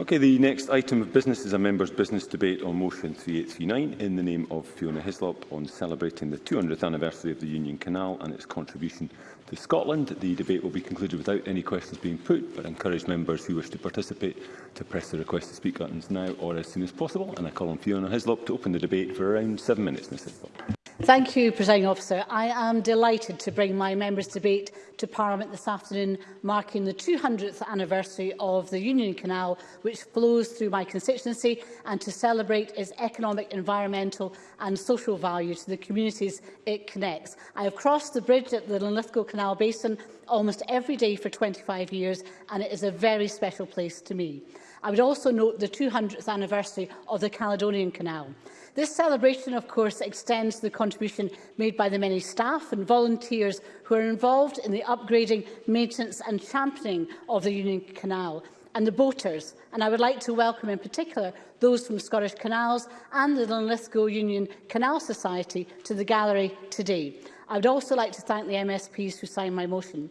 Okay, the next item of business is a members' business debate on motion 3839 in the name of Fiona Hislop on celebrating the 200th anniversary of the Union Canal and its contribution to Scotland. The debate will be concluded without any questions being put, but I encourage members who wish to participate to press the request to speak buttons now or as soon as possible. And I call on Fiona Hislop to open the debate for around seven minutes. Ms. Hislop. Thank you, Presiding Officer. I am delighted to bring my members' debate to Parliament this afternoon, marking the 200th anniversary of the Union Canal, which flows through my constituency, and to celebrate its economic, environmental and social value to the communities it connects. I have crossed the bridge at the Linlithgow Canal Basin almost every day for 25 years, and it is a very special place to me. I would also note the 200th anniversary of the Caledonian Canal. This celebration, of course, extends the contribution made by the many staff and volunteers who are involved in the upgrading, maintenance and championing of the Union Canal and the boaters. And I would like to welcome in particular those from Scottish Canals and the Linlithgow Union Canal Society to the gallery today. I would also like to thank the MSPs who signed my motion.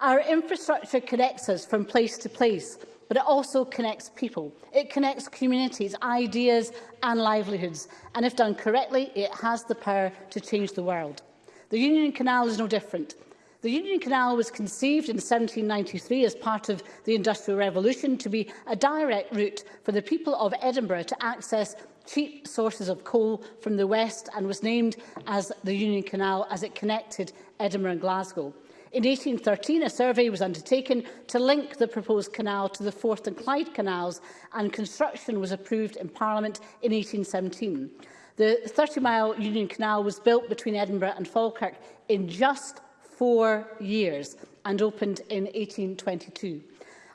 Our infrastructure connects us from place to place, but it also connects people. It connects communities, ideas and livelihoods, and if done correctly, it has the power to change the world. The Union Canal is no different. The Union Canal was conceived in 1793 as part of the Industrial Revolution to be a direct route for the people of Edinburgh to access cheap sources of coal from the west and was named as the Union Canal as it connected Edinburgh and Glasgow. In 1813, a survey was undertaken to link the proposed canal to the Forth and Clyde canals, and construction was approved in Parliament in 1817. The 30-mile Union Canal was built between Edinburgh and Falkirk in just four years and opened in 1822.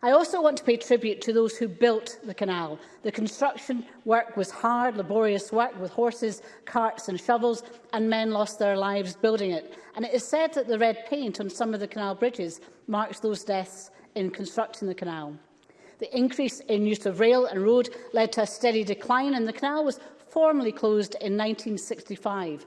I also want to pay tribute to those who built the canal. The construction work was hard, laborious work with horses, carts and shovels, and men lost their lives building it. And it is said that the red paint on some of the canal bridges marks those deaths in constructing the canal. The increase in use of rail and road led to a steady decline, and the canal was formally closed in 1965.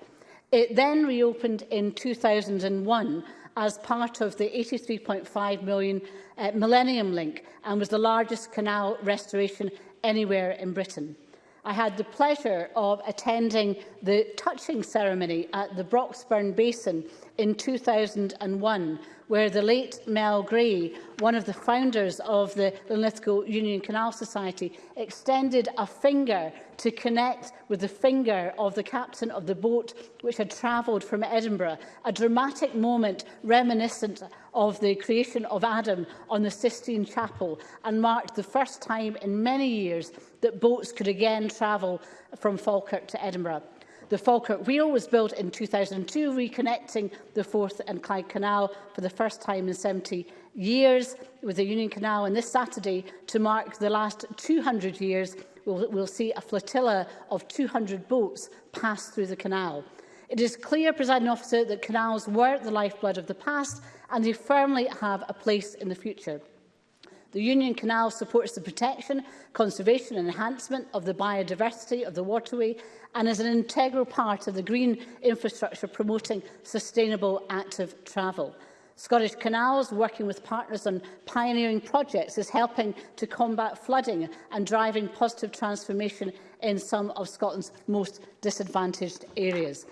It then reopened in 2001, as part of the £83.5 million uh, Millennium Link and was the largest canal restoration anywhere in Britain. I had the pleasure of attending the touching ceremony at the Broxburn Basin in 2001, where the late Mel Gray, one of the founders of the Linlithgow Union Canal Society, extended a finger to connect with the finger of the captain of the boat which had travelled from Edinburgh, a dramatic moment reminiscent of the creation of Adam on the Sistine Chapel and marked the first time in many years that boats could again travel from Falkirk to Edinburgh. The Falkirk Wheel was built in 2002, reconnecting the Forth and Clyde Canal for the first time in 70 years with the Union Canal. And this Saturday, to mark the last 200 years, we'll, we'll see a flotilla of 200 boats pass through the canal. It is clear, presiding officer, that canals were the lifeblood of the past and they firmly have a place in the future. The Union Canal supports the protection, conservation and enhancement of the biodiversity of the waterway and is an integral part of the green infrastructure promoting sustainable active travel. Scottish Canals, working with partners on pioneering projects, is helping to combat flooding and driving positive transformation in some of Scotland's most disadvantaged areas.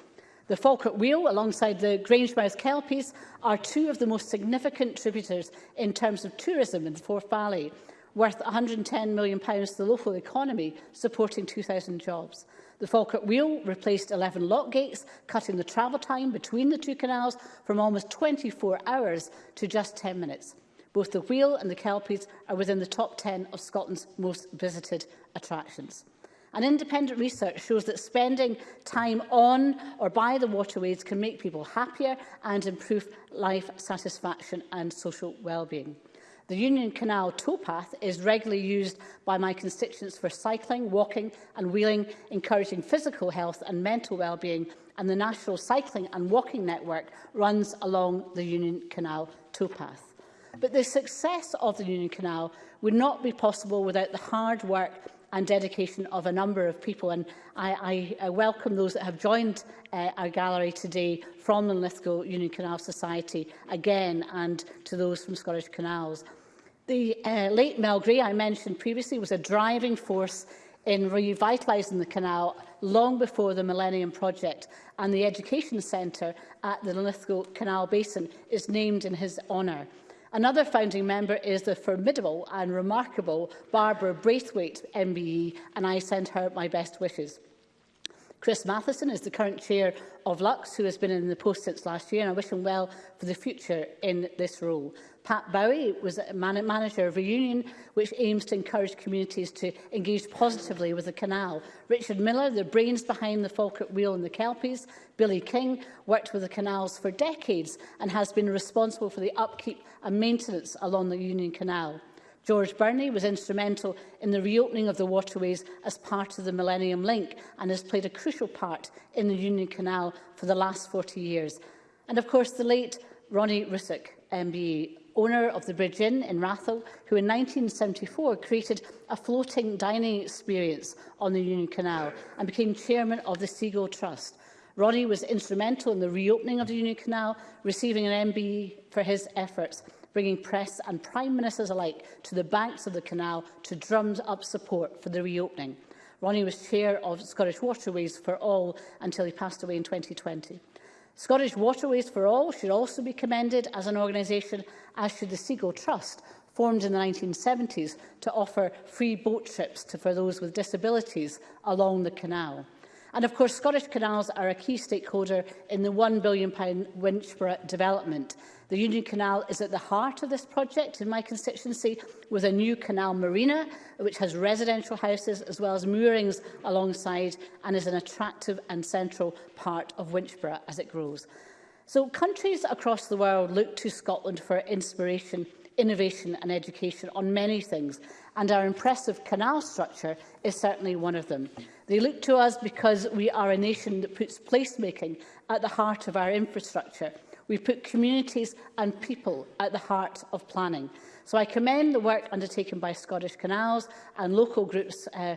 The Falkirk Wheel, alongside the Grangemouth Kelpies, are two of the most significant contributors in terms of tourism in the Forth Valley, worth £110 million to the local economy, supporting 2,000 jobs. The Falkirk Wheel replaced 11 lock gates, cutting the travel time between the two canals from almost 24 hours to just 10 minutes. Both the Wheel and the Kelpies are within the top 10 of Scotland's most visited attractions. And independent research shows that spending time on or by the waterways can make people happier and improve life satisfaction and social well-being. The Union Canal towpath is regularly used by my constituents for cycling, walking and wheeling, encouraging physical health and mental well-being, and the National Cycling and Walking Network runs along the Union Canal towpath. But the success of the Union Canal would not be possible without the hard work and dedication of a number of people. And I, I, uh, welcome those that have joined uh, our gallery today from the Lithgow Union Canal Society again and to those from Scottish Canals. The uh, late Mel Gray, I mentioned previously, was a driving force in revitalising the canal long before the Millennium Project and the Education Centre at the Lithgow Canal Basin is named in his honour. Another founding member is the formidable and remarkable Barbara Braithwaite MBE, and I send her my best wishes. Chris Matheson is the current chair of Lux, who has been in the post since last year, and I wish him well for the future in this role. Pat Bowie was a man manager of a union which aims to encourage communities to engage positively with the canal. Richard Miller, the brains behind the Falkirk Wheel and the Kelpies, Billy King, worked with the canals for decades and has been responsible for the upkeep and maintenance along the Union Canal. George Burney was instrumental in the reopening of the waterways as part of the Millennium Link and has played a crucial part in the Union Canal for the last 40 years. And of course, the late Ronnie Rusick, MBE, owner of the Bridge Inn in Rathall, who in 1974 created a floating dining experience on the Union Canal and became chairman of the Seagull Trust. Ronnie was instrumental in the reopening of the Union Canal, receiving an MBE for his efforts, bringing press and prime ministers alike to the banks of the canal to drum up support for the reopening. Ronnie was chair of Scottish Waterways for All until he passed away in 2020. Scottish Waterways for All should also be commended as an organisation, as should the Seagull Trust, formed in the 1970s to offer free boat trips to, for those with disabilities along the canal. And of course, Scottish Canals are a key stakeholder in the £1 billion Winchborough development. The Union Canal is at the heart of this project in my constituency with a new canal marina which has residential houses as well as moorings alongside and is an attractive and central part of Winchborough as it grows. So countries across the world look to Scotland for inspiration, innovation and education on many things and our impressive canal structure is certainly one of them. They look to us because we are a nation that puts placemaking at the heart of our infrastructure. We put communities and people at the heart of planning. So I commend the work undertaken by Scottish Canals and local groups uh,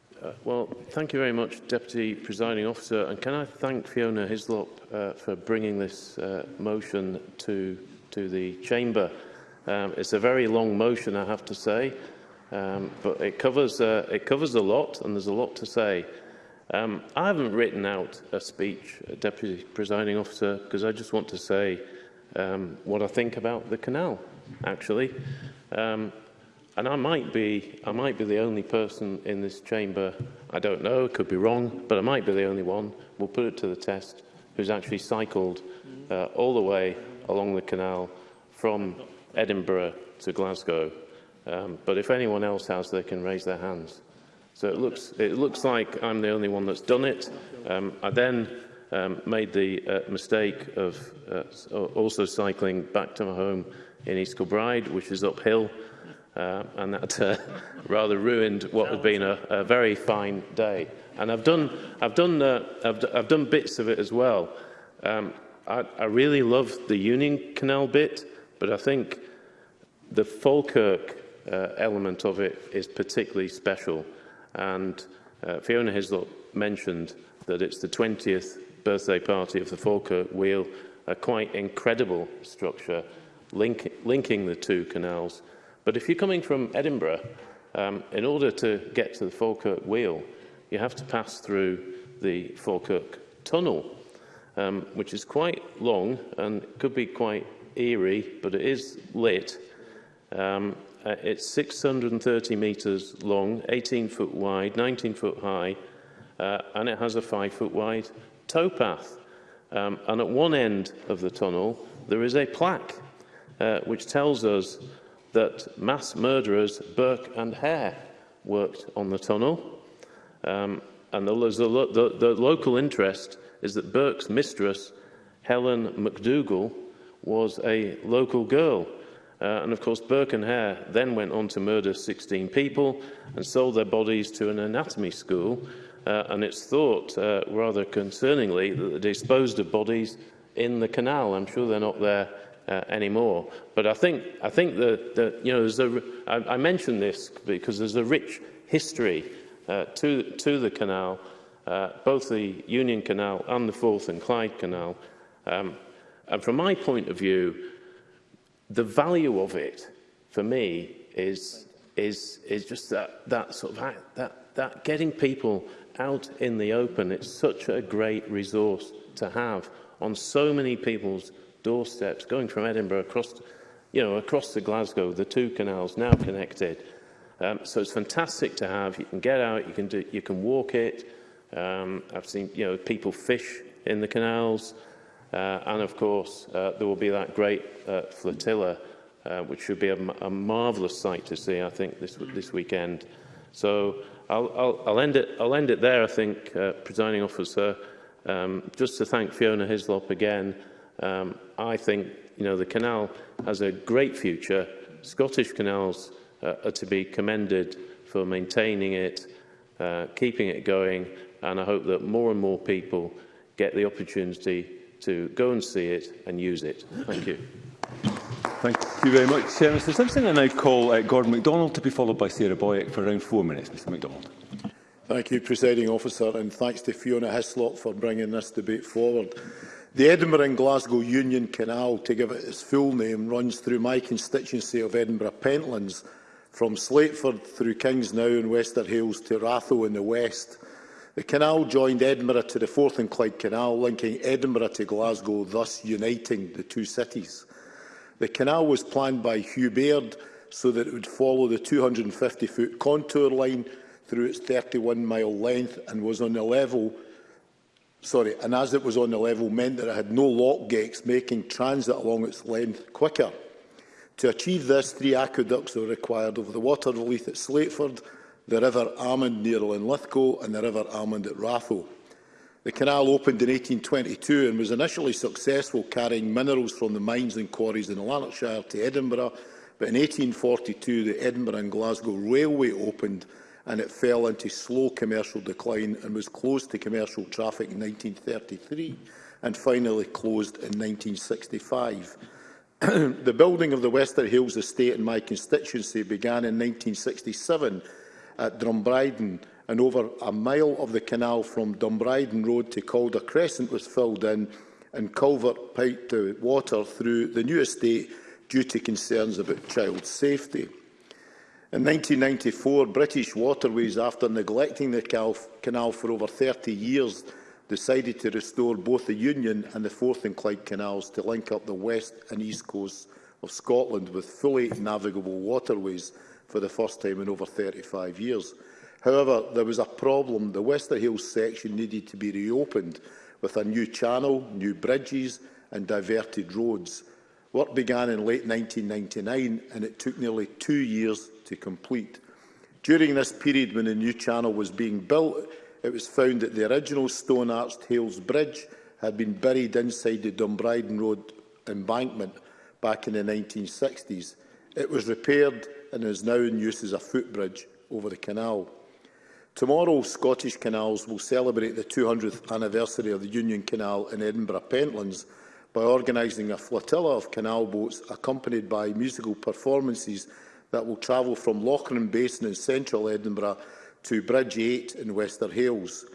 Uh, well, thank you very much, Deputy Presiding Officer. And can I thank Fiona Hislop uh, for bringing this uh, motion to, to the Chamber. Um, it's a very long motion, I have to say, um, but it covers, uh, it covers a lot and there's a lot to say. Um, I haven't written out a speech, Deputy Presiding Officer, because I just want to say um, what I think about the canal, actually. Um, and I might, be, I might be the only person in this chamber, I don't know, it could be wrong, but I might be the only one, we'll put it to the test, who's actually cycled uh, all the way along the canal from Edinburgh to Glasgow. Um, but if anyone else has, they can raise their hands. So it looks, it looks like I'm the only one that's done it. Um, I then um, made the uh, mistake of uh, also cycling back to my home in East Kilbride, which is uphill, uh, and that uh, rather ruined what had been a, a very fine day. And I've done, I've done, uh, I've, I've done bits of it as well. Um, I, I really love the Union Canal bit, but I think the Falkirk uh, element of it is particularly special. And uh, Fiona Hislop mentioned that it's the 20th birthday party of the Falkirk Wheel, a quite incredible structure link, linking the two canals. But if you're coming from Edinburgh, um, in order to get to the Falkirk Wheel, you have to pass through the Falkirk Tunnel, um, which is quite long and could be quite eerie, but it is lit. Um, Uh, it's 630 metres long, 18 foot wide, 19 foot high, uh, and it has a 5 foot wide towpath. Um, and at one end of the tunnel, there is a plaque uh, which tells us that mass murderers Burke and Hare worked on the tunnel. Um, and the, the, the, the local interest is that Burke's mistress, Helen McDougall, was a local girl Uh, and of course, Burke and Hare then went on to murder 16 people and sold their bodies to an anatomy school. Uh, and it's thought, uh, rather concerningly, that they disposed of bodies in the canal. I'm sure they're not there uh, anymore. But I think, I think that, that you know, there's a, I, I mention this because there's a rich history uh, to, to the canal, uh, both the Union Canal and the Forth and Clyde Canal. Um, and from my point of view, the value of it for me is is is just that that sort of that that getting people out in the open it's such a great resource to have on so many people's doorsteps going from Edinburgh across you know across to Glasgow the two canals now connected um, so it's fantastic to have you can get out you can do you can walk it um, I've seen you know people fish in the canals Uh, and of course, uh, there will be that great uh, flotilla, uh, which should be a, a marvellous sight to see, I think, this, this weekend. So I'll, I'll, I'll, end it, I'll end it there, I think, uh, presiding officer. Um, just to thank Fiona Hislop again, um, I think you know, the canal has a great future. Scottish canals uh, are to be commended for maintaining it, uh, keeping it going, and I hope that more and more people get the opportunity to go and see it and use it. Thank you. Thank you very much, uh, Mr Simpson. I now call uh, Gordon MacDonald to be followed by Sarah Boyack for around four minutes. Mr MacDonald. Thank you, Presiding Officer, and thanks to Fiona Hislop for bringing this debate forward. The Edinburgh and Glasgow Union Canal, to give it its full name, runs through my constituency of Edinburgh Pentlands, from Slateford through Kingsnow and Wester to Ratho in the west, The canal joined Edinburgh to the Forth and Clyde Canal, linking Edinburgh to Glasgow, thus uniting the two cities. The canal was planned by Hugh Baird so that it would follow the 250-foot contour line through its 31-mile length and was on the level sorry, and as it was on the level meant that it had no lock gates, making transit along its length quicker. To achieve this, three aqueducts were required over the water relief at Slateford, the River Almond near Linlithgow and the River Almond at Ratho. The canal opened in 1822 and was initially successful carrying minerals from the mines and quarries in Lanarkshire to Edinburgh, but in 1842 the Edinburgh and Glasgow Railway opened and it fell into slow commercial decline and was closed to commercial traffic in 1933 and finally closed in 1965. the building of the Wester Hills estate in my constituency began in 1967 at Drumbriden and over a mile of the canal from Dumbriden Road to Calder Crescent was filled in and culvert piped to water through the new estate due to concerns about child safety. In 1994, British Waterways, after neglecting the canal for over 30 years, decided to restore both the Union and the Forth and Clyde canals to link up the west and east coasts of Scotland with fully navigable waterways for the first time in over 35 years. However, there was a problem. The Wester Hills section needed to be reopened with a new channel, new bridges and diverted roads. Work began in late 1999 and it took nearly two years to complete. During this period when the new channel was being built, it was found that the original stone-arched Hales Bridge had been buried inside the Dumbriden Road embankment back in the 1960s. It was repaired and is now in use as a footbridge over the canal. Tomorrow, Scottish Canals will celebrate the 200th anniversary of the Union Canal in Edinburgh Pentlands by organising a flotilla of canal boats accompanied by musical performances that will travel from Lochran Basin in central Edinburgh to Bridge 8 in Wester Hales.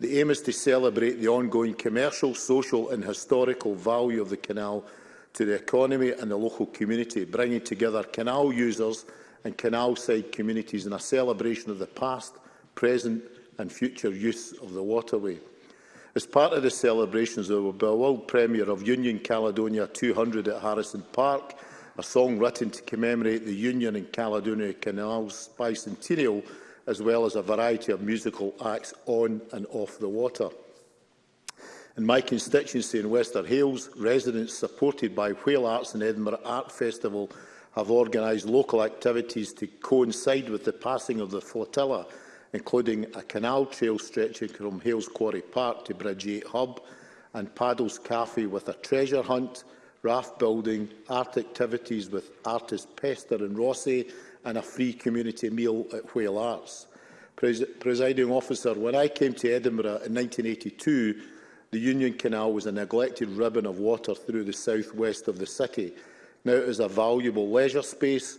The aim is to celebrate the ongoing commercial, social and historical value of the canal to the economy and the local community, bringing together canal users, and canal-side communities in a celebration of the past, present and future use of the waterway. As part of the celebrations, there will be a world premiere of Union Caledonia 200 at Harrison Park, a song written to commemorate the Union and Caledonia Canal's bicentennial, as well as a variety of musical acts on and off the water. In my constituency in Wester Hales, residents supported by Whale Arts and Edinburgh Art Festival have organised local activities to coincide with the passing of the flotilla, including a canal trail stretching from Hales Quarry Park to Bridgegate Hub and Paddles Cafe with a treasure hunt, raft building, art activities with artist Pester and Rossi and a free community meal at Whale Arts. Pres Presiding officer, when I came to Edinburgh in 1982, the Union Canal was a neglected ribbon of water through the southwest of the city. Now, it is a valuable leisure space,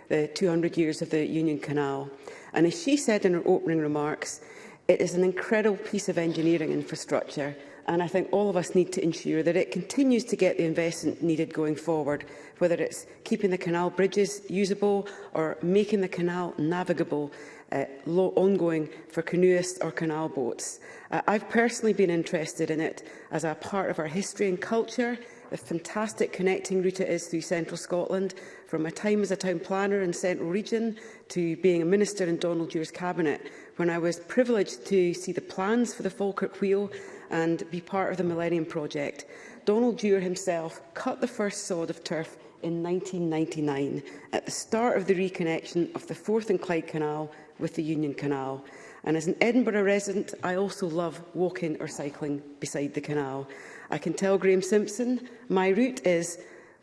the 200 years of the Union Canal. And as she said in her opening remarks, it is an incredible piece of engineering infrastructure and I think all of us need to ensure that it continues to get the investment needed going forward, whether it's keeping the canal bridges usable or making the canal navigable uh, ongoing for canoeists or canal boats. Uh, I've personally been interested in it as a part of our history and culture, the fantastic connecting route it is through central Scotland, from my time as a town planner in Central Region to being a minister in Donald Dewar's cabinet, when I was privileged to see the plans for the Falkirk Wheel and be part of the Millennium Project. Donald Dewar himself cut the first sod of turf in 1999, at the start of the reconnection of the Forth and Clyde Canal with the Union Canal. And as an Edinburgh resident, I also love walking or cycling beside the canal. I can tell Graeme Simpson my route is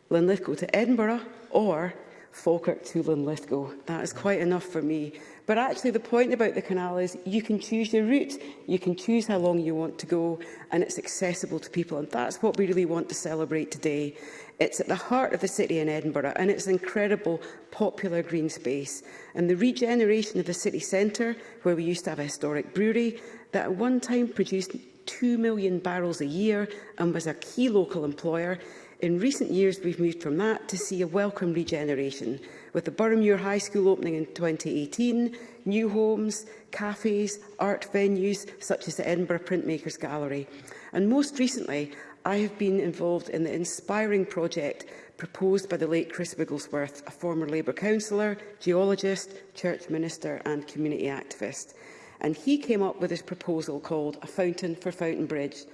Linlithgow to Edinburgh, or Falkirk, Toulon, Lithgow. That is quite enough for me. But actually the point about the canal is you can choose your route, you can choose how long you want to go and it's accessible to people and that's what we really want to celebrate today. It's at the heart of the city in Edinburgh and it's an incredible popular green space. And the regeneration of the city centre, where we used to have a historic brewery, that at one time produced 2 million barrels a year and was a key local employer, In recent years, we've moved from that to see a welcome regeneration, with the Boroughmuir High School opening in 2018, new homes, cafes, art venues, such as the Edinburgh Printmakers Gallery. And most recently, I have been involved in the inspiring project proposed by the late Chris Wigglesworth, a former Labour councillor, geologist, church minister and community activist. And he came up with his proposal called A Fountain for Fountain Bridge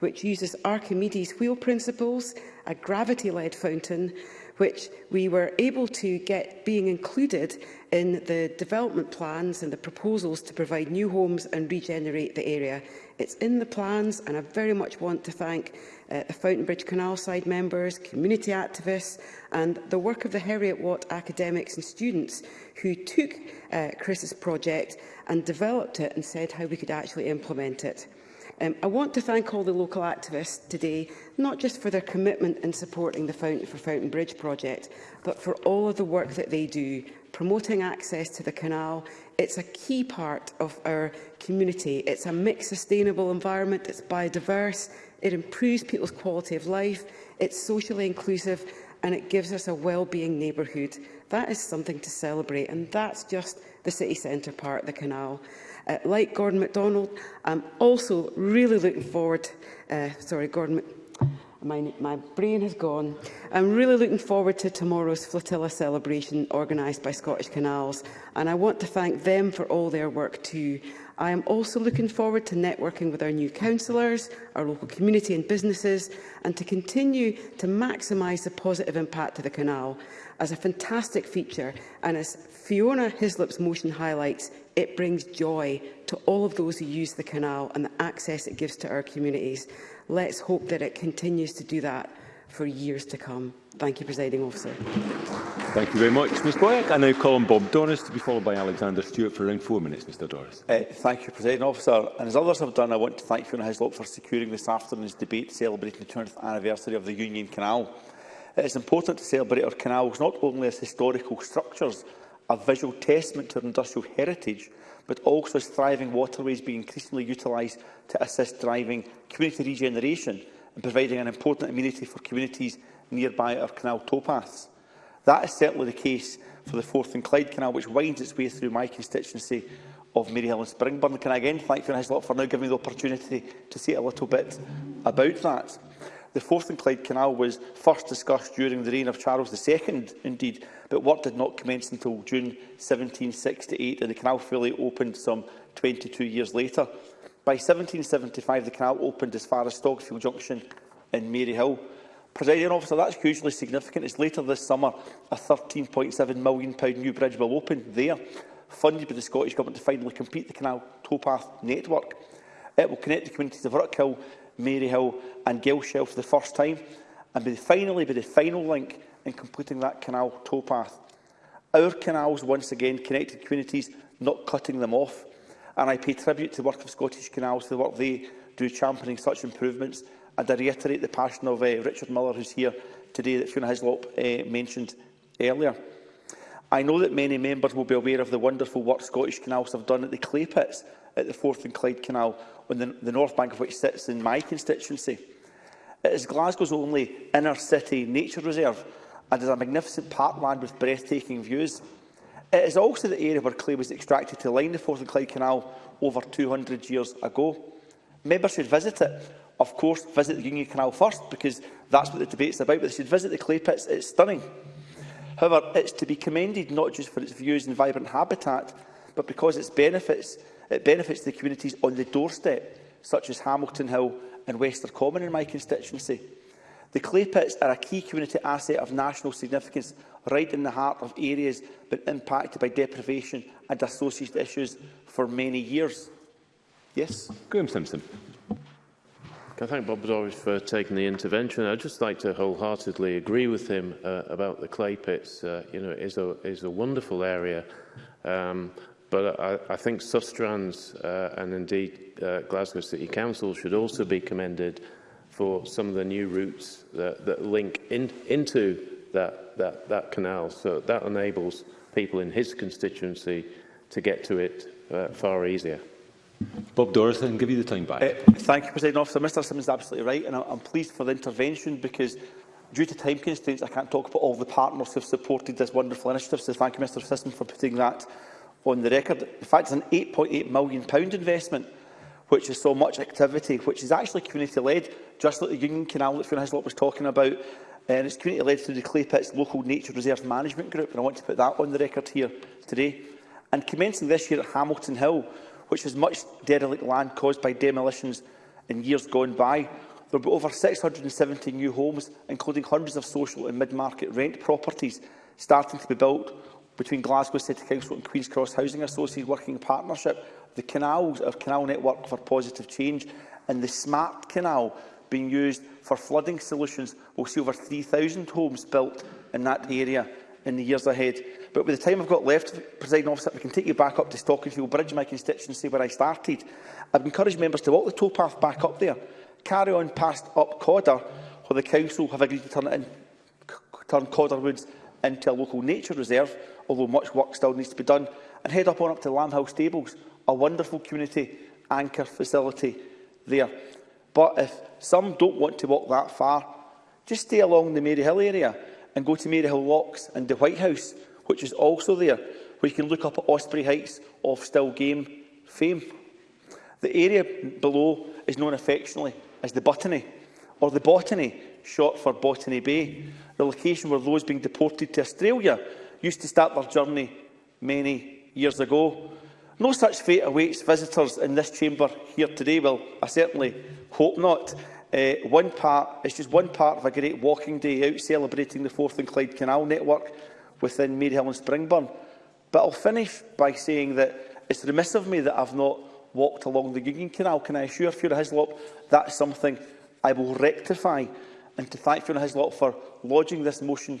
which uses Archimedes wheel principles, a gravity-led fountain, which we were able to get being included in the development plans and the proposals to provide new homes and regenerate the area. It's in the plans and I very much want to thank uh, the Fountainbridge Canal Side members, community activists and the work of the Harriet Watt academics and students who took uh, Chris's project and developed it and said how we could actually implement it. Um, I want to thank all the local activists today, not just for their commitment in supporting the Fountain for Fountain Bridge project, but for all of the work that they do, promoting access to the canal. It's a key part of our community. It's a mixed sustainable environment, it's biodiverse, it improves people's quality of life, it's socially inclusive, and it gives us a well-being neighbourhood. That is something to celebrate, and that's just the city centre part, the canal. Uh, like Gordon MacDonald, I'm also really looking forward... Uh, sorry, Gordon... My, my brain has gone. I'm really looking forward to tomorrow's flotilla celebration organised by Scottish Canals, and I want to thank them for all their work too. I am also looking forward to networking with our new councillors, our local community and businesses, and to continue to maximise the positive impact of the canal as a fantastic feature. And as Fiona Hislop's motion highlights, It brings joy to all of those who use the canal and the access it gives to our communities. Let's hope that it continues to do that for years to come. Thank you, Presiding Officer. Thank you very much, Ms Boyack. I now call on Bob Doris to be followed by Alexander Stewart for around four minutes, Mr Doris. Uh, thank you, Presiding Officer. And as others have done, I want to thank Fiona Hislop for securing this afternoon's debate celebrating the 20 th anniversary of the Union Canal. It is important to celebrate our canals not only as historical structures, a visual testament to our industrial heritage, but also as thriving waterways being increasingly utilised to assist driving community regeneration and providing an important amenity for communities nearby our canal towpaths. That is certainly the case for the Forth and Clyde Canal, which winds its way through my constituency of Maryhill and Springburn. Can I again thank Fiona Hislop for now giving me the opportunity to say a little bit about that? The fourth and Clyde Canal was first discussed during the reign of Charles II, indeed, but work did not commence until June 1768, and the canal fully opened some 22 years later. By 1775, the canal opened as far as Stogfield Junction in Maryhill. Presiding officer, that's hugely significant. It's later this summer, a £13.7 million new bridge will open there, funded by the Scottish Government to finally complete the canal towpath network. It will connect the communities of Rockhill Maryhill and Gilshelf for the first time and be finally be the final link in completing that canal towpath. Our canals once again connected communities, not cutting them off, and I pay tribute to the work of Scottish Canals for the work they do championing such improvements and I reiterate the passion of uh, Richard Muller who's here today that Fiona Hislop uh, mentioned earlier. I know that many members will be aware of the wonderful work Scottish Canals have done at the clay pits at the Forth and Clyde Canal on the, the north bank of which sits in my constituency. It is Glasgow's only inner-city nature reserve and is a magnificent parkland with breathtaking views. It is also the area where clay was extracted to line the Forth and Clyde Canal over 200 years ago. Members should visit it. Of course, visit the Union Canal first, because that's what the debate's about, but they should visit the clay pits. It's stunning. However, it's to be commended not just for its views and vibrant habitat, but because its benefits It benefits the communities on the doorstep, such as Hamilton Hill and Wester Common in my constituency. The clay pits are a key community asset of national significance, right in the heart of areas been impacted by deprivation and associated issues for many years. Yes? Graham Simpson. I thank Bob Dorish for taking the intervention. I'd just like to wholeheartedly agree with him uh, about the clay pits. Uh, you know, it is a, is a wonderful area. Um, But I, I think Sustrans uh, and indeed uh, Glasgow City Council should also be commended for some of the new routes that, that link in, into that, that, that canal. So that enables people in his constituency to get to it uh, far easier. Bob Doris, then give you the time back. Uh, thank you, President Officer. Mr Simmons is absolutely right, and I'm, I'm pleased for the intervention because due to time constraints, I can't talk about all the partners who have supported this wonderful initiative. So thank you, Mr Simmons, for putting that on the record. In fact, it's an £8.8 million investment, which is so much activity, which is actually community-led, just like the Union Canal that Fiona Hislop was talking about. And it's community-led through the Clay Pits Local Nature Reserve Management Group, and I want to put that on the record here today. And commencing this year at Hamilton Hill, which has much derelict land caused by demolitions in years gone by, there will be over 670 new homes, including hundreds of social and mid-market rent properties, starting to be built between Glasgow City Council and Queen's Cross Housing Associates working in partnership, the canals, our uh, canal network for positive change, and the smart canal being used for flooding solutions will see over 3,000 homes built in that area in the years ahead. But with the time I've got left, President Officer, we can take you back up to Stockingfield Bridge, my constituency, where I started. I've encouraged members to walk the towpath back up there, carry on past up Codder, where the council have agreed to turn, in, turn Codder Woods into a local nature reserve, although much work still needs to be done, and head up on up to Lamhouse Stables, a wonderful community anchor facility there. But if some don't want to walk that far, just stay along the Maryhill area and go to Maryhill Locks and the White House, which is also there, where you can look up at Osprey Heights off still game fame. The area below is known affectionately as the Botany, or the Botany, shot for Botany Bay, the location where those being deported to Australia used to start their journey many years ago. No such fate awaits visitors in this chamber here today. Well, I certainly hope not. Uh, one part, it's just one part of a great walking day out celebrating the Forth and Clyde Canal network within Maryhill and Springburn. But I'll finish by saying that it's remiss of me that I've not walked along the Gigging Canal. Can I assure Fiona Hislop that's something I will rectify? and to thank Fiona Hislop for lodging this motion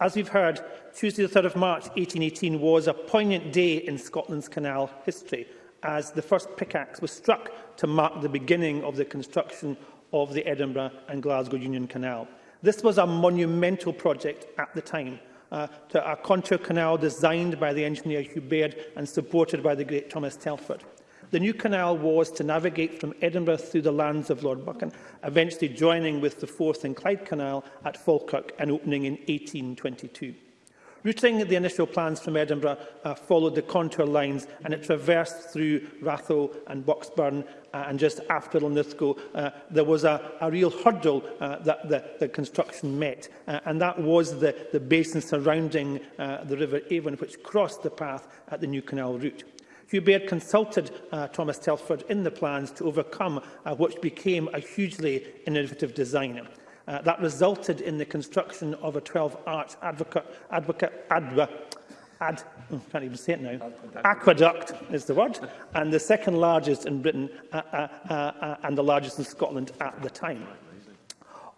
As we've heard, Tuesday the 3rd of March 1818 was a poignant day in Scotland's canal history, as the first pickaxe was struck to mark the beginning of the construction of the Edinburgh and Glasgow Union Canal. This was a monumental project at the time, uh, to a contour canal designed by the engineer Hugh Baird and supported by the great Thomas Telford. The new canal was to navigate from Edinburgh through the lands of Lord Buchan, eventually joining with the Forth and Clyde Canal at Falkirk and opening in 1822. Routing the initial plans from Edinburgh uh, followed the contour lines and it traversed through Ratho and Boxburn uh, and just after Linlithgow uh, there was a, a real hurdle uh, that the, the construction met uh, and that was the, the basin surrounding uh, the River Avon which crossed the path at the new canal route. Hugh Baird consulted uh, Thomas Telford in the plans to overcome uh, what became a hugely innovative design. Uh, that resulted in the construction of a 12-arch advocate, advocate, adva, ad, oh, can't even say it now, aqueduct is the word, and the second largest in Britain uh, uh, uh, uh, and the largest in Scotland at the time.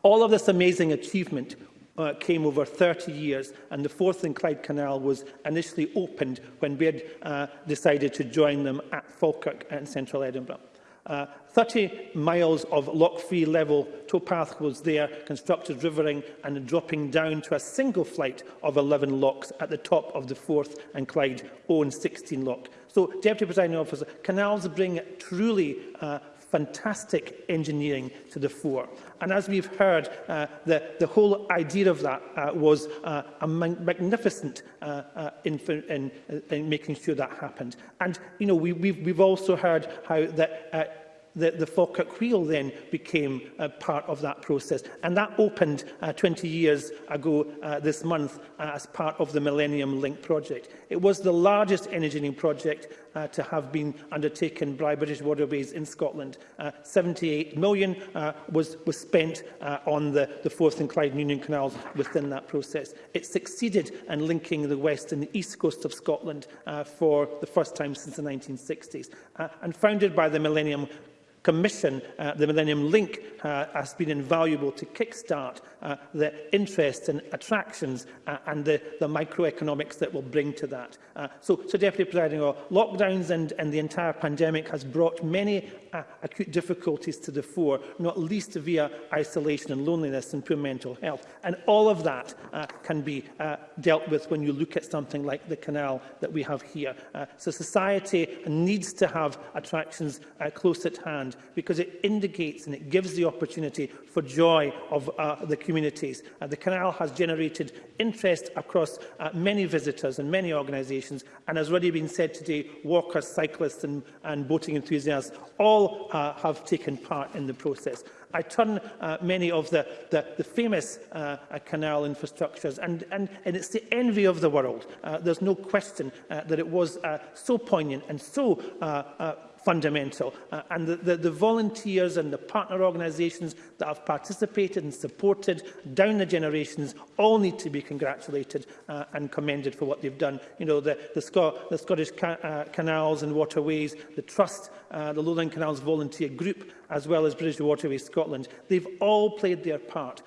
All of this amazing achievement uh, came over 30 years, and the fourth and Clyde Canal was initially opened when Baird uh, decided to join them at Falkirk in central Edinburgh. Uh, 30 miles of lock-free level towpath was there, constructed rivering and dropping down to a single flight of 11 locks at the top of the 4th and Clyde own 16 lock. So, Deputy Presiding Officer, canals bring truly uh, fantastic engineering to the fore. And as we've heard, uh, the, the whole idea of that uh, was uh, a magnificent uh, uh, in, in, uh, in making sure that happened. And, you know, we, we've, we've also heard how that uh, the, the Falkirk Wheel then became uh, part of that process. And that opened uh, 20 years ago uh, this month uh, as part of the Millennium Link project. It was the largest engineering project uh, to have been undertaken by British Waterways in Scotland. Uh, 78 million uh, was, was spent uh, on the, the Forth and Clyde and Union Canals within that process. It succeeded in linking the west and the east coast of Scotland uh, for the first time since the 1960s. Uh, and founded by the Millennium Commission, uh, the Millennium Link uh, has been invaluable to kickstart uh, the interests and attractions uh, and the, the microeconomics that will bring to that. Uh, so, so, Deputy Presiding Officer, lockdowns and, and the entire pandemic has brought many uh, acute difficulties to the fore, not least via isolation and loneliness and poor mental health. And all of that uh, can be uh, dealt with when you look at something like the canal that we have here. Uh, so society needs to have attractions uh, close at hand land because it indicates and it gives the opportunity for joy of uh, the communities. Uh, the canal has generated interest across uh, many visitors and many organisations and as already been said today, walkers, cyclists and, and boating enthusiasts all uh, have taken part in the process. I turn uh, many of the, the, the famous uh, uh, canal infrastructures, and, and, and it's the envy of the world. Uh, there's no question uh, that it was uh, so poignant and so uh, uh, fundamental. Uh, and the, the, the volunteers and the partner organisations that have participated and supported down the generations all need to be congratulated uh, and commended for what they've done. You know, the, the, Sco the Scottish ca uh, Canals and Waterways, the Trust, uh, the Lowland Canals Volunteer Group, as well as British Waterways Scotland, they've all played their part.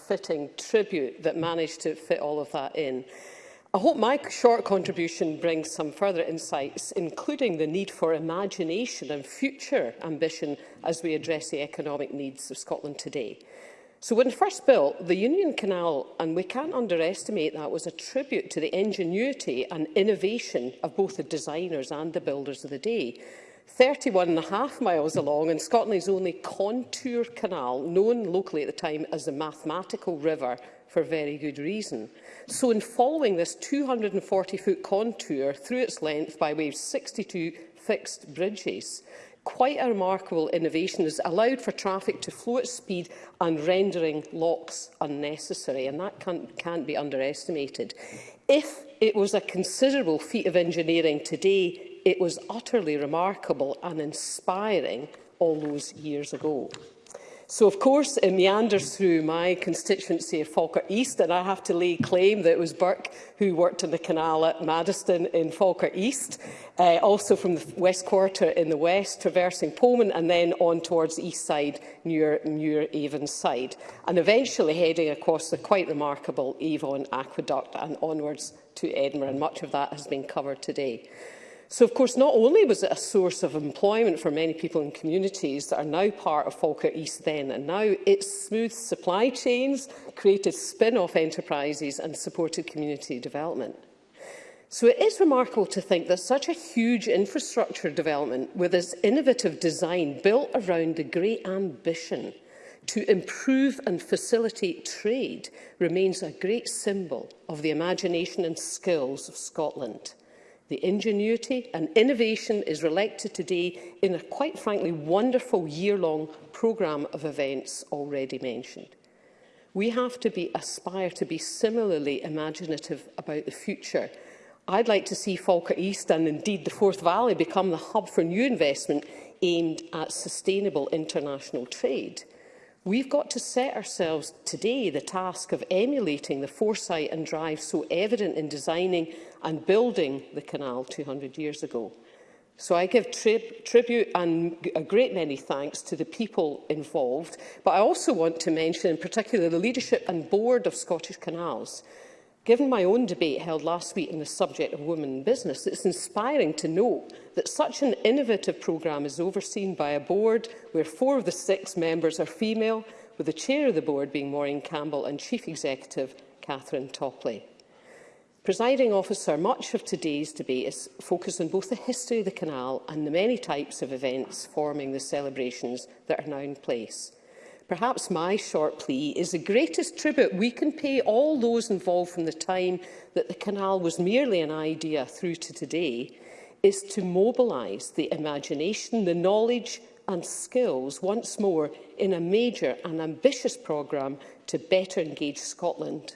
fitting tribute that managed to fit all of that in, I hope my short contribution brings some further insights, including the need for imagination and future ambition as we address the economic needs of Scotland today. So when first built, the Union Canal, and we can't underestimate that, was a tribute to the ingenuity and innovation of both the designers and the builders of the day. 31 and a half miles along and Scotland's only contour canal, known locally at the time as the Mathematical River, for very good reason. So in following this 240-foot contour through its length by way of 62 fixed bridges, quite a remarkable innovation has allowed for traffic to flow at speed and rendering locks unnecessary, and that can't, can't be underestimated. If it was a considerable feat of engineering today, it was utterly remarkable and inspiring all those years ago. So, of course, it meanders through my constituency of Falkirk East, and I have to lay claim that it was Burke who worked on the canal at Maddiston in Falkirk East, uh, also from the West Quarter in the west, traversing Pullman and then on towards the east side, near Muir-Avon side, and eventually heading across the quite remarkable Avon Aqueduct and onwards to Edinburgh, and much of that has been covered today. So, of course, not only was it a source of employment for many people in communities that are now part of Falkirk East then and now, it smoothed supply chains, created spin-off enterprises and supported community development. So it is remarkable to think that such a huge infrastructure development with its innovative design built around the great ambition to improve and facilitate trade remains a great symbol of the imagination and skills of Scotland. The ingenuity and innovation is reflected today in a quite frankly wonderful year-long programme of events already mentioned. We have to be, aspire to be similarly imaginative about the future. I'd like to see Falkirk East and indeed the Forth Valley become the hub for new investment aimed at sustainable international trade. We've got to set ourselves today the task of emulating the foresight and drive so evident in designing and building the canal 200 years ago. So I give tri tribute and a great many thanks to the people involved, but I also want to mention in particular the leadership and board of Scottish Canals, Given my own debate held last week on the subject of women in business, it's inspiring to know that such an innovative programme is overseen by a board where four of the six members are female, with the chair of the board being Maureen Campbell and chief executive Catherine Topley. Presiding officer, much of today's debate is focused on both the history of the canal and the many types of events forming the celebrations that are now in place. Perhaps my short plea is the greatest tribute we can pay all those involved from the time that the canal was merely an idea through to today is to mobilise the imagination, the knowledge and skills once more in a major and ambitious programme to better engage Scotland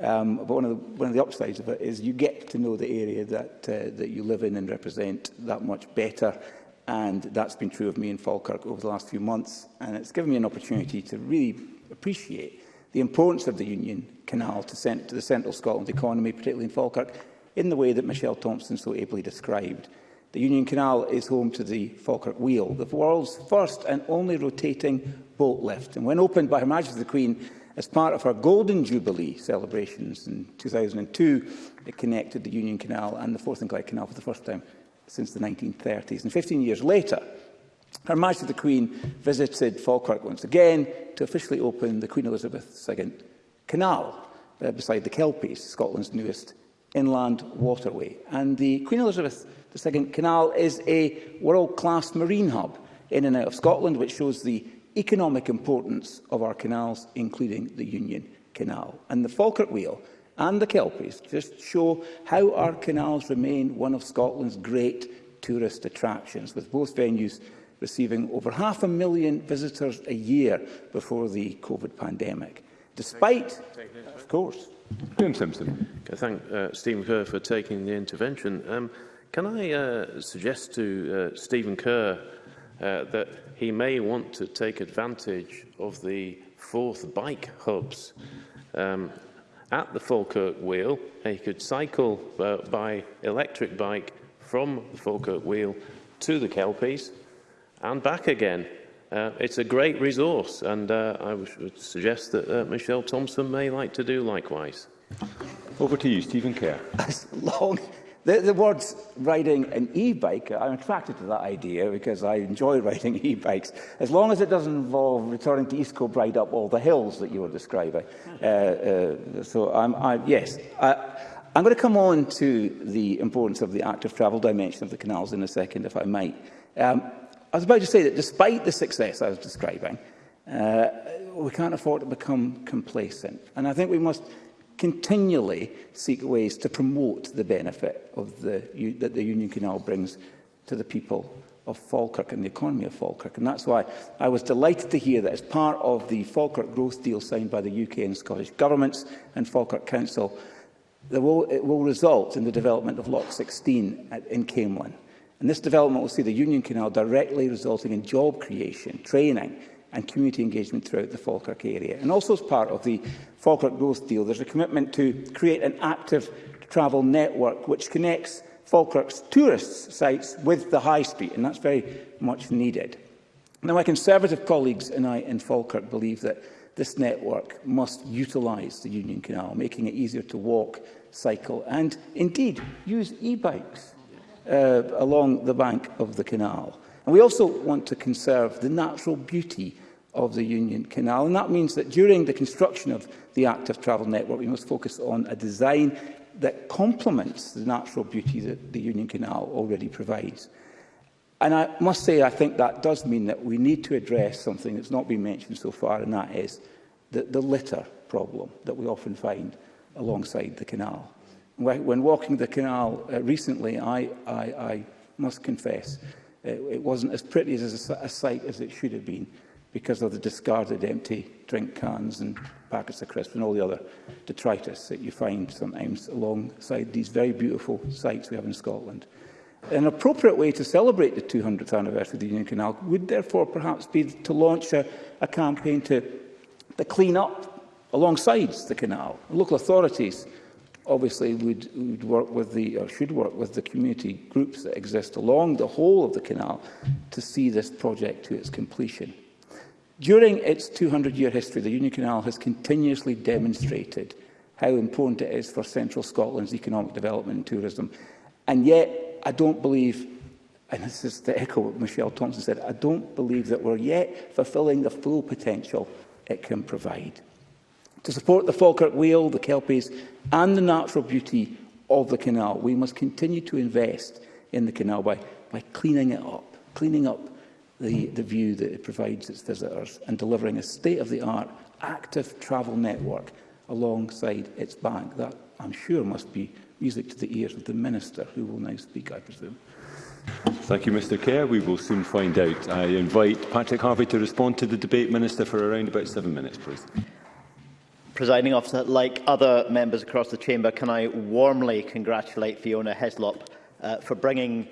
um, but one of, the, one of the upsides of it is you get to know the area that, uh, that you live in and represent that much better. And that's been true of me in Falkirk over the last few months. And it's given me an opportunity to really appreciate the importance of the Union Canal to, cent to the central Scotland economy, particularly in Falkirk, in the way that Michelle Thompson so ably described. The Union Canal is home to the Falkirk Wheel, the world's first and only rotating boat lift. And when opened by Her Majesty the Queen as part of her Golden Jubilee celebrations in 2002, it connected the Union Canal and the Forth and Clyde Canal for the first time since the 1930s. And 15 years later, Her Majesty the Queen visited Falkirk once again to officially open the Queen Elizabeth II Canal uh, beside the Kelpies, Scotland's newest inland waterway. And the Queen Elizabeth II Canal is a world-class marine hub in and out of Scotland, which shows the economic importance of our canals, including the Union Canal. And the Falkirk Wheel and the Kelpies just show how our canals remain one of Scotland's great tourist attractions, with both venues receiving over half a million visitors a year before the COVID pandemic. Despite, of course... Graham Simpson. I thank uh, Stephen Kerr for taking the intervention. Um, can I uh, suggest to uh, Stephen Kerr uh, that he may want to take advantage of the fourth bike hubs um, at the Falkirk Wheel. He could cycle uh, by electric bike from the Falkirk Wheel to the Kelpies and back again. Uh, it's a great resource, and uh, I would suggest that uh, Michelle Thompson may like to do likewise. Over to you, Stephen Kerr. long. The, the words riding an e-bike, I'm attracted to that idea because I enjoy riding e-bikes, as long as it doesn't involve returning to East ride up all the hills that you were describing. Uh, uh, so, I'm, I, yes, I, I'm going to come on to the importance of the active travel dimension of the canals in a second, if I might. Um, I was about to say that despite the success I was describing, uh, we can't afford to become complacent. And I think we must continually seek ways to promote the benefit of the, that the Union Canal brings to the people of Falkirk and the economy of Falkirk. And that's why I was delighted to hear that as part of the Falkirk growth deal signed by the UK and Scottish governments and Falkirk Council, there will, it will result in the development of Lock 16 at, in Camelin. And this development will see the Union Canal directly resulting in job creation, training and community engagement throughout the Falkirk area. And also as part of the Falkirk Growth Deal, there's a commitment to create an active travel network which connects Falkirk's tourist sites with the high street, and that's very much needed. Now, my Conservative colleagues and I in Falkirk believe that this network must utilise the Union Canal, making it easier to walk, cycle and indeed use e-bikes uh, along the bank of the canal. And we also want to conserve the natural beauty of the Union Canal. And that means that during the construction of the active travel network, we must focus on a design that complements the natural beauty that the Union Canal already provides. And I must say, I think that does mean that we need to address something that's not been mentioned so far, and that is the, the litter problem that we often find alongside the canal. When walking the canal uh, recently, I, I, I must confess it, it wasn't as pretty as a, a sight as it should have been because of the discarded empty drink cans and packets of crisps and all the other detritus that you find sometimes alongside these very beautiful sites we have in Scotland. An appropriate way to celebrate the 200th anniversary of the Union Canal would therefore perhaps be to launch a, a campaign to, to clean up alongside the canal. Local authorities obviously would, would work with the, or should work with the community groups that exist along the whole of the canal to see this project to its completion. During its 200-year history, the Union Canal has continuously demonstrated how important it is for central Scotland's economic development and tourism. And yet, I don't believe, and this is to echo what Michelle Thompson said, I don't believe that we're yet fulfilling the full potential it can provide. To support the Falkirk Whale, the Kelpies and the natural beauty of the canal, we must continue to invest in the canal by, by cleaning it up, cleaning up the, the view that it provides its visitors and delivering a state-of-the-art active travel network alongside its bank. That, I'm sure, must be music to the ears of the Minister, who will now speak, I presume. Thank you, Mr Kerr. We will soon find out. I invite Patrick Harvey to respond to the debate, Minister, for around about seven minutes, please. Presiding officer, like other members across the chamber, can I warmly congratulate Fiona Heslop uh, for bringing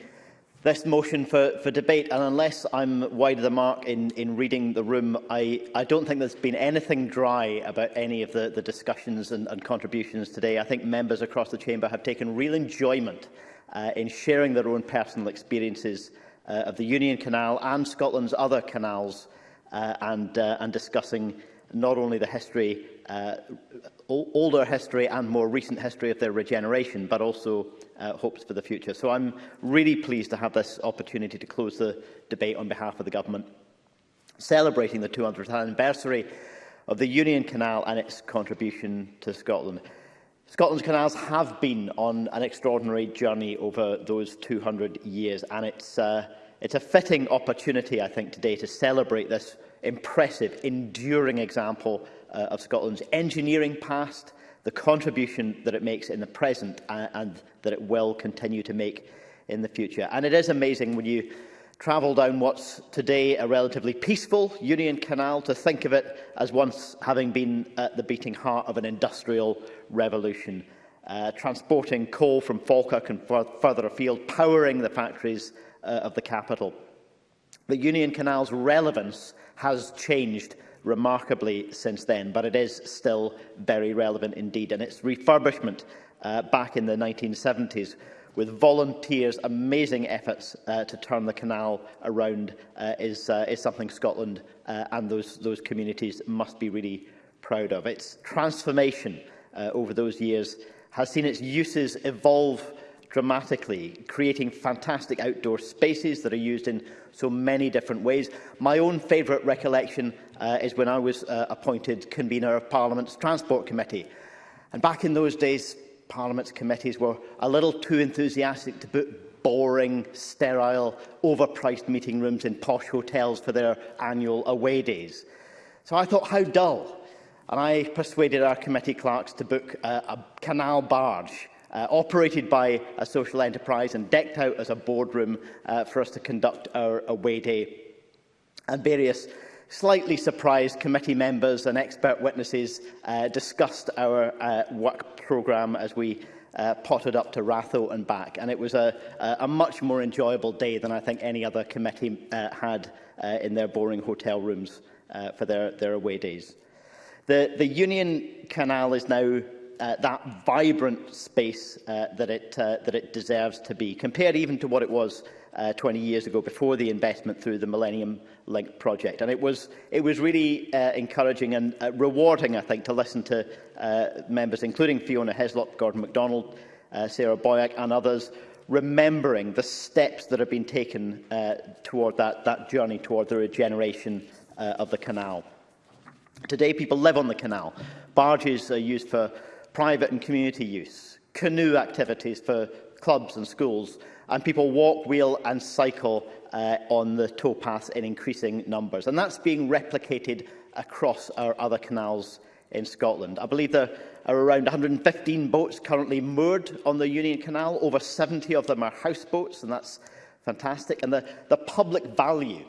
this motion for, for debate. And unless I'm wide of the mark in, in reading the room, I, I don't think there's been anything dry about any of the, the discussions and, and contributions today. I think members across the chamber have taken real enjoyment uh, in sharing their own personal experiences uh, of the Union Canal and Scotland's other canals uh, and, uh, and discussing not only the history, uh, older history and more recent history of their regeneration, but also uh, hopes for the future. So I'm really pleased to have this opportunity to close the debate on behalf of the Government, celebrating the 200th anniversary of the Union Canal and its contribution to Scotland. Scotland's canals have been on an extraordinary journey over those 200 years, and it's, uh, it's a fitting opportunity, I think, today to celebrate this impressive, enduring example uh, of Scotland's engineering past, the contribution that it makes in the present and, and that it will continue to make in the future. And it is amazing when you travel down what's today a relatively peaceful Union Canal to think of it as once having been at the beating heart of an industrial revolution, uh, transporting coal from Falkirk and further afield, powering the factories uh, of the capital. The Union Canal's relevance has changed remarkably since then, but it is still very relevant indeed. And its refurbishment uh, back in the 1970s with volunteers' amazing efforts uh, to turn the canal around uh, is, uh, is something Scotland uh, and those, those communities must be really proud of. Its transformation uh, over those years has seen its uses evolve dramatically, creating fantastic outdoor spaces that are used in so many different ways. My own favourite recollection uh, is when I was uh, appointed convener of Parliament's Transport Committee. And back in those days, Parliament's committees were a little too enthusiastic to put boring, sterile, overpriced meeting rooms in posh hotels for their annual away days. So I thought, how dull. And I persuaded our committee clerks to book a, uh, a canal barge uh, operated by a social enterprise and decked out as a boardroom uh, for us to conduct our away day. And various slightly surprised committee members and expert witnesses uh, discussed our uh, work programme as we uh, potted up to Ratho and back. And it was a, a much more enjoyable day than I think any other committee uh, had uh, in their boring hotel rooms uh, for their, their away days. The, the Union Canal is now uh, that vibrant space uh, that, it, uh, that it deserves to be, compared even to what it was uh, 20 years ago before the investment through the Millennium Link project. And it was, it was really uh, encouraging and uh, rewarding, I think, to listen to uh, members, including Fiona Heslop, Gordon MacDonald, uh, Sarah Boyack and others, remembering the steps that have been taken uh, toward that, that journey toward the regeneration uh, of the canal. Today, people live on the canal. Barges are used for private and community use, canoe activities for clubs and schools, and people walk, wheel and cycle uh, on the towpaths in increasing numbers. And that's being replicated across our other canals in Scotland. I believe there are around 115 boats currently moored on the Union Canal. Over 70 of them are houseboats, and that's fantastic. And the, the public value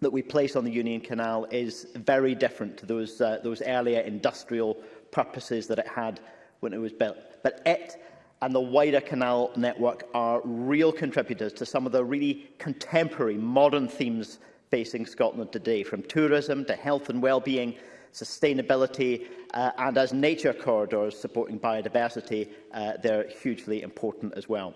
that we place on the Union Canal is very different to those, uh, those earlier industrial purposes that it had when it was built. But it and the wider canal network are real contributors to some of the really contemporary, modern themes facing Scotland today, from tourism to health and well-being, sustainability, uh, and as nature corridors supporting biodiversity, uh, they're hugely important as well.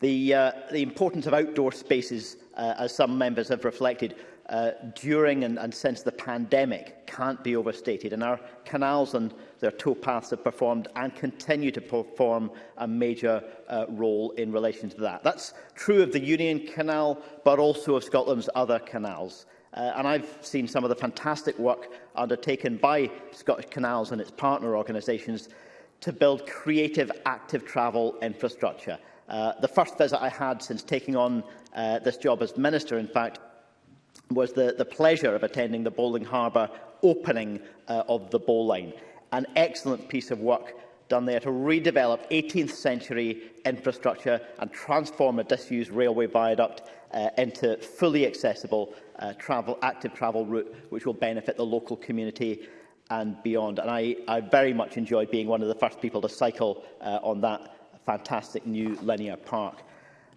The, uh, the importance of outdoor spaces, uh, as some members have reflected, uh, during and, and since the pandemic can't be overstated, and our canals and their towpaths have performed and continue to perform a major uh, role in relation to that. That's true of the Union Canal, but also of Scotland's other canals. Uh, and I've seen some of the fantastic work undertaken by Scottish Canals and its partner organisations to build creative active travel infrastructure. Uh, the first visit I had since taking on uh, this job as Minister, in fact, was the, the pleasure of attending the Bowling Harbour opening uh, of the bowline. An excellent piece of work done there to redevelop 18th century infrastructure and transform a disused railway viaduct uh, into fully accessible uh, travel, active travel route, which will benefit the local community and beyond. And I, I very much enjoyed being one of the first people to cycle uh, on that fantastic new linear park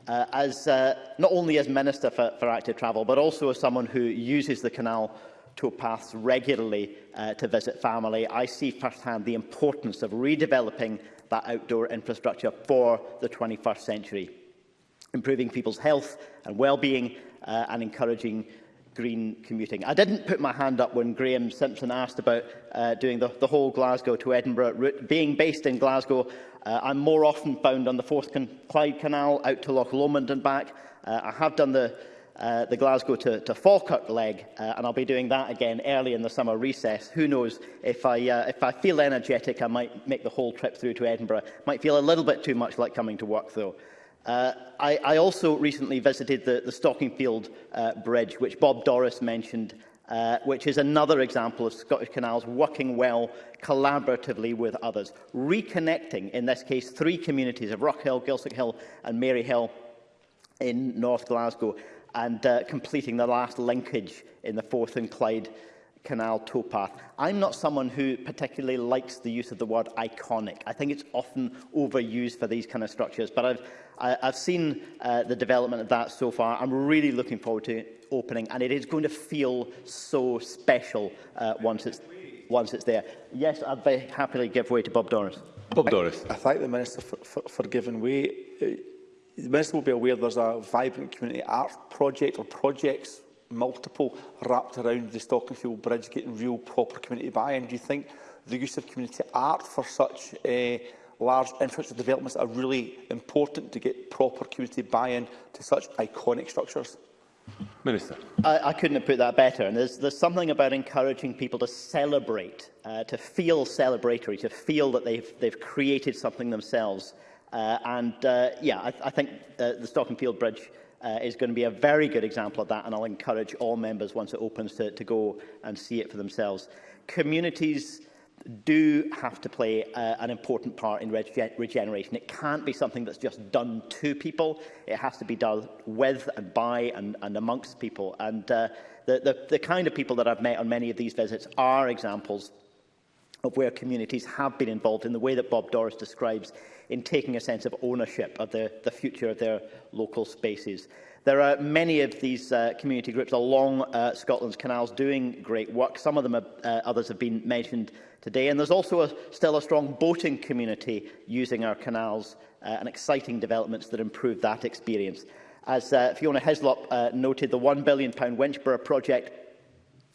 uh, as uh, not only as Minister for, for Active Travel, but also as someone who uses the canal towpaths regularly uh, to visit family, I see firsthand the importance of redeveloping that outdoor infrastructure for the 21st century, improving people's health and well-being uh, and encouraging green commuting. I didn't put my hand up when Graham Simpson asked about uh, doing the, the whole Glasgow to Edinburgh route. Being based in Glasgow, uh, I'm more often found on the Forth Can Clyde Canal out to Loch Lomond and back. Uh, I have done the, uh, the Glasgow to, to Falkirk leg, uh, and I'll be doing that again early in the summer recess. Who knows, if I, uh, if I feel energetic, I might make the whole trip through to Edinburgh. Might feel a little bit too much like coming to work, though. Uh, I, I also recently visited the, the Stockingfield uh, Bridge, which Bob Doris mentioned, uh, which is another example of Scottish Canals working well collaboratively with others, reconnecting, in this case, three communities of Rockhill, Gilsick Hill and Maryhill in North Glasgow, and uh, completing the last linkage in the Forth and Clyde Canal towpath. I'm not someone who particularly likes the use of the word iconic. I think it's often overused for these kind of structures, but I've I, I've seen uh, the development of that so far. I'm really looking forward to opening, and it is going to feel so special uh, once it's once it's there. Yes, I'd very happily give way to Bob Doris. Bob Doris. I, I thank the Minister for, for, for giving way. Uh, the Minister will be aware there's a vibrant community art project or projects, multiple, wrapped around the Stockingfield Bridge, getting real proper community buy-in. Do you think the use of community art for such a uh, large infrastructure developments are really important to get proper community buy-in to such iconic structures? Minister. I, I couldn't have put that better. And there's, there's something about encouraging people to celebrate, uh, to feel celebratory, to feel that they've, they've created something themselves. Uh, and uh, yeah, I, I think uh, the Stock and Field Bridge uh, is going to be a very good example of that. And I'll encourage all members once it opens to, to go and see it for themselves. Communities do have to play uh, an important part in rege regeneration. It can't be something that's just done to people. It has to be done with and by and, and amongst people. And uh, the, the, the kind of people that I've met on many of these visits are examples of where communities have been involved in the way that Bob Doris describes in taking a sense of ownership of the, the future of their local spaces. There are many of these uh, community groups along uh, Scotland's canals doing great work. Some of them, are, uh, others have been mentioned today. And there's also a, still a strong boating community using our canals uh, and exciting developments that improve that experience. As uh, Fiona Heslop uh, noted, the £1 billion Winchborough project,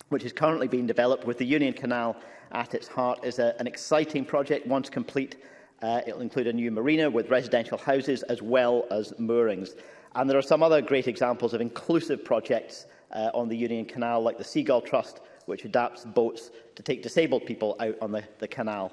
which is currently being developed with the Union Canal at its heart, is a, an exciting project. Once complete, uh, it will include a new marina with residential houses as well as moorings. And there are some other great examples of inclusive projects uh, on the Union Canal, like the Seagull Trust, which adapts boats to take disabled people out on the, the canal.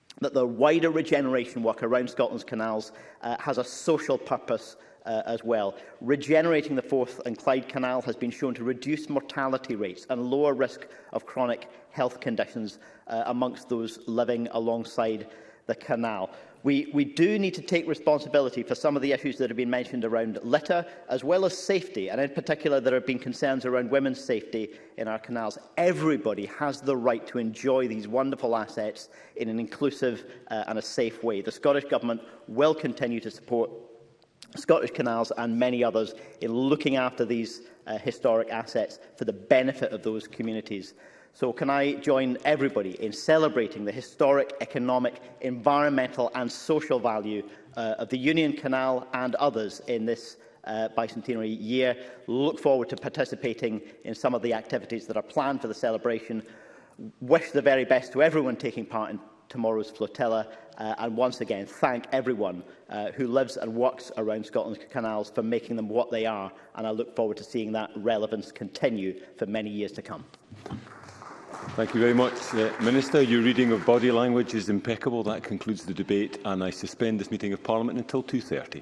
that the wider regeneration work around Scotland's canals uh, has a social purpose uh, as well. Regenerating the Forth and Clyde Canal has been shown to reduce mortality rates and lower risk of chronic health conditions uh, amongst those living alongside the canal. We, we do need to take responsibility for some of the issues that have been mentioned around litter, as well as safety, and in particular there have been concerns around women's safety in our canals. Everybody has the right to enjoy these wonderful assets in an inclusive uh, and a safe way. The Scottish Government will continue to support Scottish Canals and many others in looking after these uh, historic assets for the benefit of those communities. So can I join everybody in celebrating the historic economic, environmental and social value uh, of the Union Canal and others in this uh, bicentenary year. Look forward to participating in some of the activities that are planned for the celebration. Wish the very best to everyone taking part in tomorrow's flotilla uh, and once again thank everyone uh, who lives and works around Scotland's canals for making them what they are and I look forward to seeing that relevance continue for many years to come. Thank you very much, uh, Minister. Your reading of body language is impeccable. That concludes the debate, and I suspend this meeting of Parliament until 2.30.